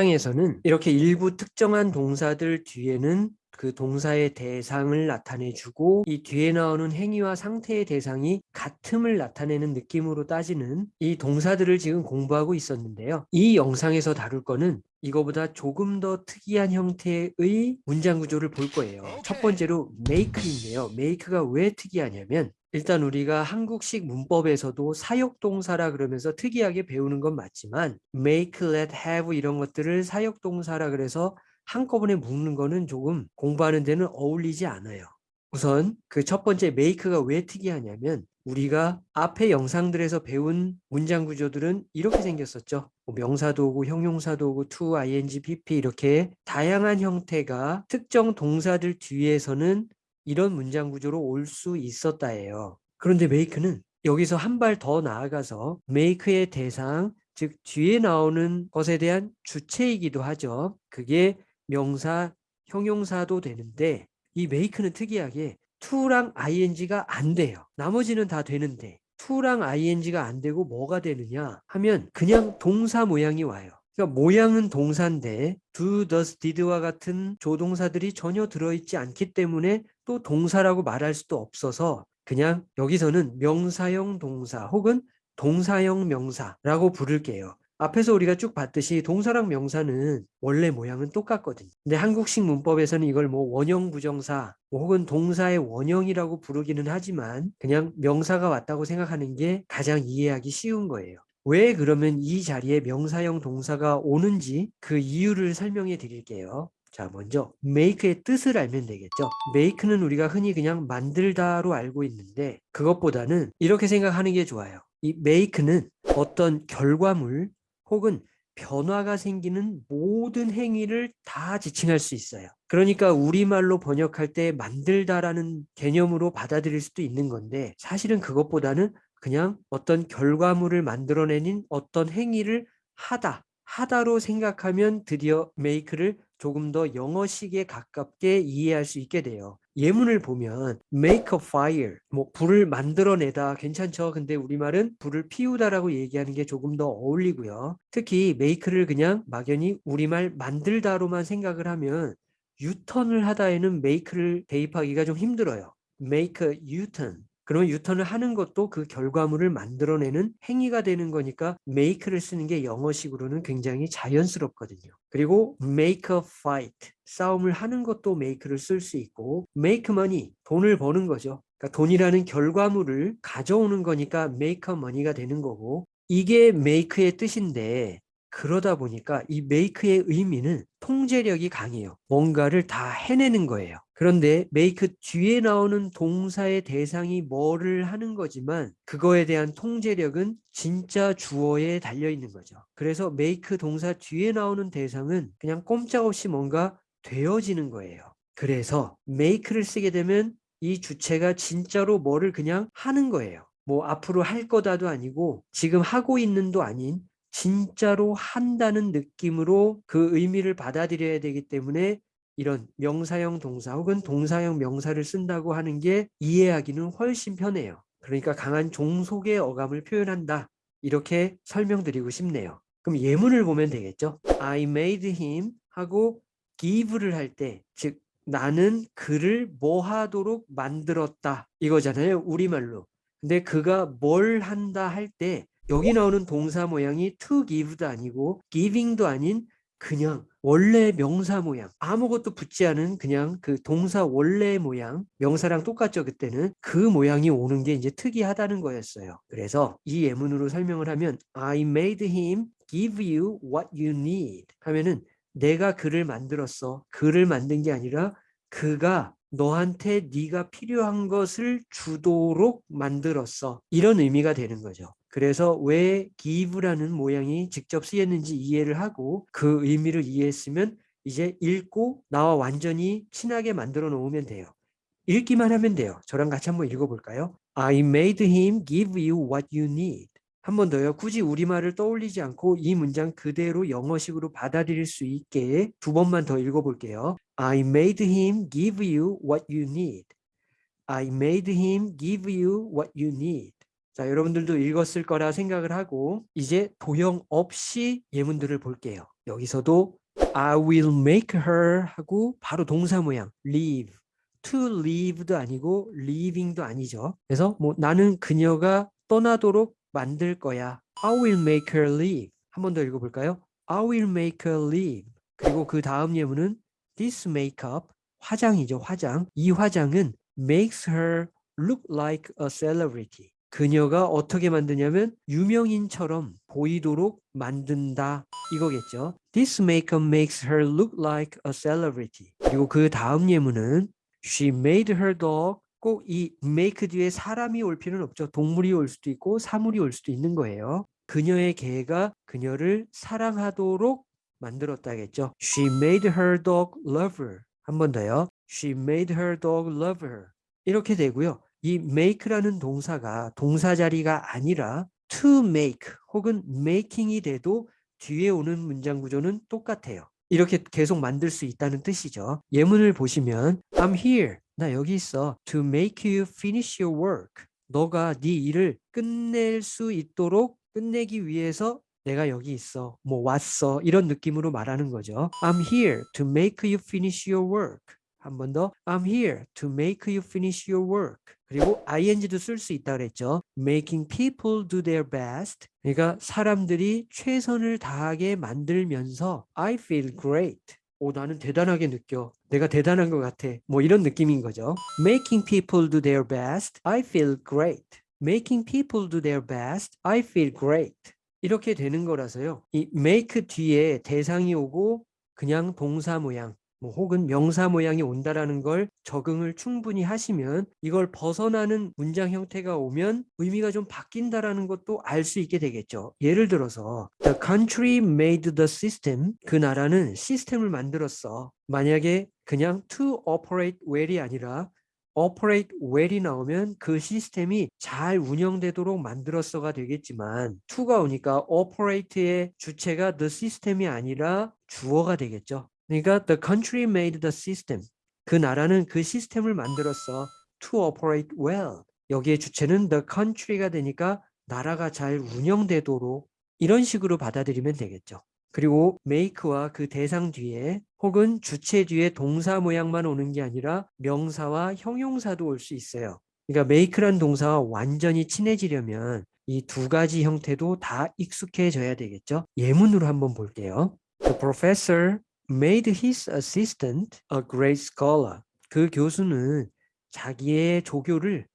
문장에서는 이렇게 일부 특정한 동사들 뒤에는 그 동사의 대상을 나타내주고 이 뒤에 나오는 행위와 상태의 대상이 같음을 나타내는 느낌으로 따지는 이 동사들을 지금 공부하고 있었는데요. 이 영상에서 다룰 거는 이거보다 조금 더 특이한 형태의 문장 구조를 볼 거예요. 첫 번째로 make인데요. make가 왜 특이하냐면 일단 우리가 한국식 문법에서도 사역동사라 그러면서 특이하게 배우는 건 맞지만 make, let, have 이런 것들을 사역동사라 그래서 한꺼번에 묶는 거는 조금 공부하는 데는 어울리지 않아요. 우선 그 첫 번째 make가 왜 특이하냐면 우리가 앞에 영상들에서 배운 문장 구조들은 이렇게 생겼었죠. 뭐 명사도구, 형용사도구, to, ing, pp 이렇게 다양한 형태가 특정 동사들 뒤에서는 이런 문장 구조로 올 수 있었다예요. 그런데 make는 여기서 한 발 더 나아가서 make의 대상, 즉 뒤에 나오는 것에 대한 주체이기도 하죠. 그게 명사, 형용사도 되는데 이 make는 특이하게 to랑 ing가 안 돼요. 나머지는 다 되는데 to랑 ing가 안 되고 뭐가 되느냐 하면 그냥 동사 모양이 와요. 그러니까 모양은 동사인데 do, does, did와 같은 조동사들이 전혀 들어있지 않기 때문에 또 동사라고 말할 수도 없어서 그냥 여기서는 명사형 동사 혹은 동사형 명사라고 부를게요. 앞에서 우리가 쭉 봤듯이 동사랑 명사는 원래 모양은 똑같거든요. 근데 한국식 문법에서는 이걸 뭐 원형 부정사 뭐 혹은 동사의 원형이라고 부르기는 하지만 그냥 명사가 왔다고 생각하는 게 가장 이해하기 쉬운 거예요. 왜 그러면 이 자리에 명사형 동사가 오는지 그 이유를 설명해 드릴게요. 자 먼저 make의 뜻을 알면 되겠죠. make는 우리가 흔히 그냥 만들다로 알고 있는데 그것보다는 이렇게 생각하는 게 좋아요. 이 make는 어떤 결과물 혹은 변화가 생기는 모든 행위를 다 지칭할 수 있어요. 그러니까 우리말로 번역할 때 만들다라는 개념으로 받아들일 수도 있는 건데 사실은 그것보다는 그냥 어떤 결과물을 만들어내는 어떤 행위를 하다, 하다로 생각하면 드디어 make를 조금 더 영어식에 가깝게 이해할 수 있게 돼요. 예문을 보면 make a fire 뭐 불을 만들어내다 괜찮죠? 근데 우리말은 불을 피우다라고 얘기하는 게 조금 더 어울리고요. 특히 make를 그냥 막연히 우리말 만들다로만 생각을 하면 유턴을 하다에는 make를 대입하기가 좀 힘들어요. make a U-turn 그러면 유턴을 하는 것도 그 결과물을 만들어내는 행위가 되는 거니까 make를 쓰는 게 영어식으로는 굉장히 자연스럽거든요. 그리고 make a fight, 싸움을 하는 것도 make를 쓸 수 있고 make money, 돈을 버는 거죠. 그러니까 돈이라는 결과물을 가져오는 거니까 make money가 되는 거고 이게 make의 뜻인데 그러다 보니까 이 make의 의미는 통제력이 강해요. 뭔가를 다 해내는 거예요. 그런데 make 뒤에 나오는 동사의 대상이 뭐를 하는 거지만 그거에 대한 통제력은 진짜 주어에 달려 있는 거죠. 그래서 make 동사 뒤에 나오는 대상은 그냥 꼼짝없이 뭔가 되어지는 거예요. 그래서 make를 쓰게 되면 이 주체가 진짜로 뭐를 그냥 하는 거예요. 뭐 앞으로 할 거다도 아니고 지금 하고 있는도 아닌 진짜로 한다는 느낌으로 그 의미를 받아들여야 되기 때문에 이런 명사형 동사 혹은 동사형 명사를 쓴다고 하는 게 이해하기는 훨씬 편해요. 그러니까 강한 종속의 어감을 표현한다. 이렇게 설명드리고 싶네요. 그럼 예문을 보면 되겠죠. I made him 하고 give를 할 때 즉 나는 그를 뭐 하도록 만들었다 이거잖아요. 우리말로. 근데 그가 뭘 한다 할 때 여기 나오는 동사 모양이 to give도 아니고 giving도 아닌 그냥 원래 명사 모양 아무것도 붙지 않은 그냥 그 동사 원래 모양 명사랑 똑같죠 그때는. 그 모양이 오는 게 이제 특이하다는 거였어요. 그래서 이 예문으로 설명을 하면 I made him give you what you need 하면은 내가 그를 만들었어. 그를 만든 게 아니라 그가 너한테 네가 필요한 것을 주도록 만들었어. 이런 의미가 되는 거죠 그래서 왜 give라는 모양이 직접 쓰였는지 이해를 하고 그 의미를 이해했으면 이제 읽고 나와 완전히 친하게 만들어 놓으면 돼요. 읽기만 하면 돼요. 저랑 같이 한번 읽어볼까요? I made him give you what you need. 한 번 더요. 굳이 우리말을 떠올리지 않고 이 문장 그대로 영어식으로 받아들일 수 있게 두 번만 더 읽어볼게요. I made him give you what you need. I made him give you what you need. 자, 여러분들도 읽었을 거라 생각을 하고 이제 도형 없이 예문들을 볼게요. 여기서도 I will make her 하고 바로 동사 모양 leave to leave도 아니고 leaving도 아니죠. 그래서 뭐 나는 그녀가 떠나도록 만들 거야. I will make her leave. 한 번 더 읽어볼까요? I will make her leave. 그리고 그 다음 예문은 this makeup 화장이죠. 화장. 이 화장은 makes her look like a celebrity. 그녀가 어떻게 만드냐면 유명인처럼 보이도록 만든다 이거겠죠. This makeup makes her look like a celebrity. 그리고 그 다음 예문은 She made her dog 꼭 이 make 뒤에 사람이 올 필요는 없죠. 동물이 올 수도 있고 사물이 올 수도 있는 거예요. 그녀의 개가 그녀를 사랑하도록 만들었다겠죠. She made her dog love her. 한 번 더요. She made her dog love her. 이렇게 되고요. 이 make라는 동사가 동사 자리가 아니라 to make 혹은 making이 돼도 뒤에 오는 문장 구조는 똑같아요. 이렇게 계속 만들 수 있다는 뜻이죠. 예문을 보시면 I'm here. 나 여기 있어. To make you finish your work. 너가 네 일을 끝낼 수 있도록 끝내기 위해서 내가 여기 있어. 뭐 왔어. 이런 느낌으로 말하는 거죠. I'm here to make you finish your work. 한 번 더. I'm here to make you finish your work. 그리고 ing도 쓸 수 있다 그랬죠. Making people do their best. 그러니까 사람들이 최선을 다하게 만들면서 I feel great. 오, 나는 대단하게 느껴. 내가 대단한 것 같아. 뭐 이런 느낌인 거죠. Making people do their best. I feel great. Making people do their best. I feel great. 이렇게 되는 거라서요. 이 make 뒤에 대상이 오고 그냥 동사 모양 뭐 혹은 명사 모양이 온다라는 걸 적응을 충분히 하시면 이걸 벗어나는 문장 형태가 오면 의미가 좀 바뀐다라는 것도 알 수 있게 되겠죠. 예를 들어서 The country made the system. 그 나라는 시스템을 만들었어. 만약에 그냥 to operate well이 아니라 operate well이 나오면 그 시스템이 잘 운영되도록 만들었어가 되겠지만 to가 오니까 operate의 주체가 the system이 아니라 주어가 되겠죠. 그러니까 the country made the system. 그 나라는 그 시스템을 만들었어. to operate well. 여기에 주체는 the country가 되니까 나라가 잘 운영되도록 이런 식으로 받아들이면 되겠죠. 그리고 make와 그 대상 뒤에 혹은 주체 뒤에 동사 모양만 오는 게 아니라 명사와 형용사도 올 수 있어요. 그러니까 make란 동사와 완전히 친해지려면 이 두 가지 형태도 다 익숙해져야 되겠죠. 예문으로 한번 볼게요. The professor made his assistant a great scholar. 그 교수는 자기의 조교를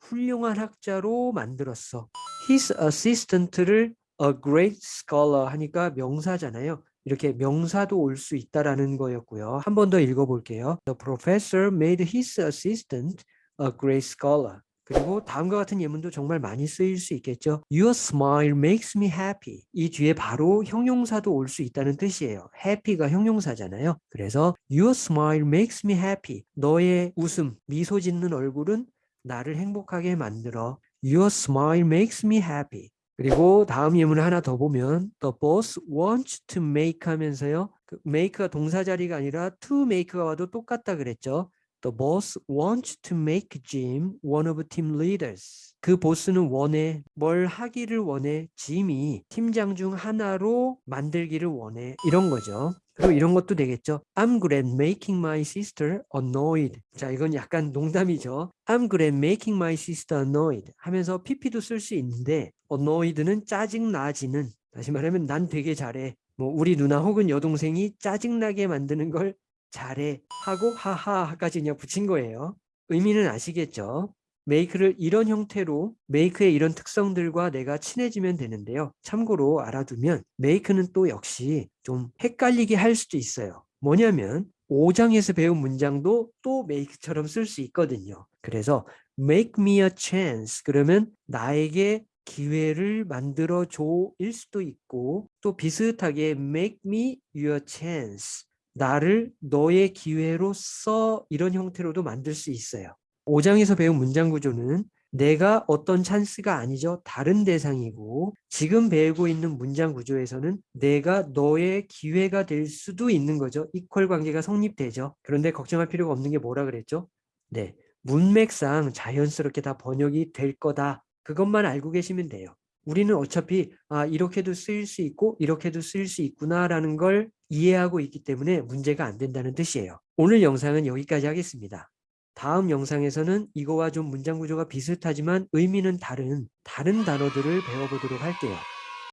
훌륭한 학자로 만들었어. his assistant를 a great scholar 하니까 명사잖아요. 이렇게 명사도 올 수 있다라는 거였고요. 한 번 더 읽어볼게요. The professor made his assistant a great scholar. 그리고 다음과 같은 예문도 정말 많이 쓰일 수 있겠죠. Your smile makes me happy. 이 뒤에 바로 형용사도 올 수 있다는 뜻이에요. happy가 형용사잖아요. 그래서 Your smile makes me happy. 너의 웃음, 미소 짓는 얼굴은 나를 행복하게 만들어. Your smile makes me happy. 그리고 다음 예문을 하나 더 보면 The boss wants to make 하면서요. 그 make가 동사 자리가 아니라 to make가 와도 똑같다 그랬죠. The boss wants to make Jim one of team leaders. 그 보스는 원해 뭘 하기를 원해 짐이 팀장 중 하나로 만들기를 원해 이런 거죠. 그리고 이런 것도 되겠죠. I'm good at making my sister annoyed. 자, 이건 약간 농담이죠. I'm good at making my sister annoyed 하면서 pp도 쓸 수 있는데 annoyed는 짜증나지는 다시 말하면 난 되게 잘해. 뭐 우리 누나 혹은 여동생이 짜증나게 만드는 걸 잘해 하고 하하까지 그냥 붙인 거예요. 의미는 아시겠죠? 메이크를 이런 형태로 메이크의 이런 특성들과 내가 친해지면 되는데요. 참고로 알아두면 메이크는 또 역시 좀 헷갈리게 할 수도 있어요. 뭐냐면 5장에서 배운 문장도 또 메이크처럼 쓸 수 있거든요. 그래서 make me a chance 그러면 나에게 기회를 만들어 줘일 수도 있고 또 비슷하게 make me your chance 나를 너의 기회로 써 이런 형태로도 만들 수 있어요. 5장에서 배운 문장 구조는 내가 어떤 찬스가 아니죠. 다른 대상이고 지금 배우고 있는 문장 구조에서는 내가 너의 기회가 될 수도 있는 거죠. 이퀄 관계가 성립되죠. 그런데 걱정할 필요가 없는 게 뭐라 그랬죠? 네, 문맥상 자연스럽게 다 번역이 될 거다 그것만 알고 계시면 돼요. 우리는 어차피 아 이렇게도 쓰일 수 있고 이렇게도 쓰일 수 있구나라는 걸 이해하고 있기 때문에 문제가 안 된다는 뜻이에요. 오늘 영상은 여기까지 하겠습니다. 다음 영상에서는 이거와 좀 문장 구조가 비슷하지만 의미는 다른 다른 단어들을 배워보도록 할게요.